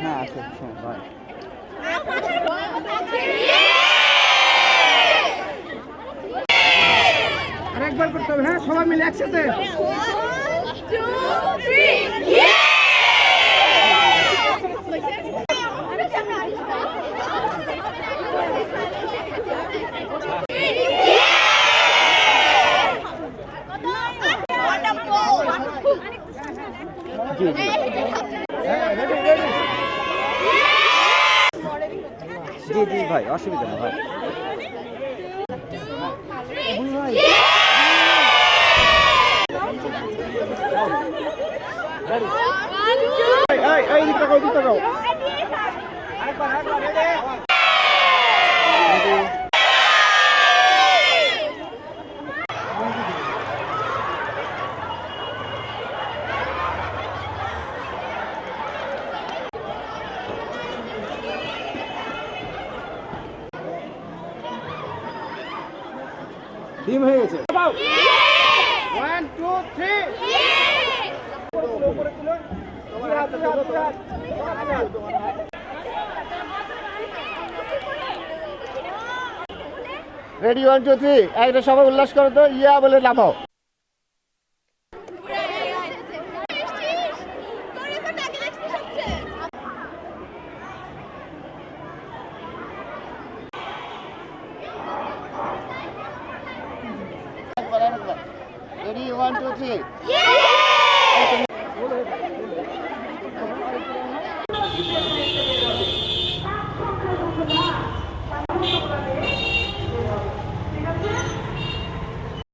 হ্যাঁ আছে আরেকবার করতে হবে হ্যাঁ? সবাই মিলে একসাথে। জি জি জি জি ভাই অসুবিধা নেই ভাই। ডিম হয়ে গেছে Ready one two three একটা সবাই উল্লাস করো তো। ইয়া বলে নামাও। Ready one two three. Thank you.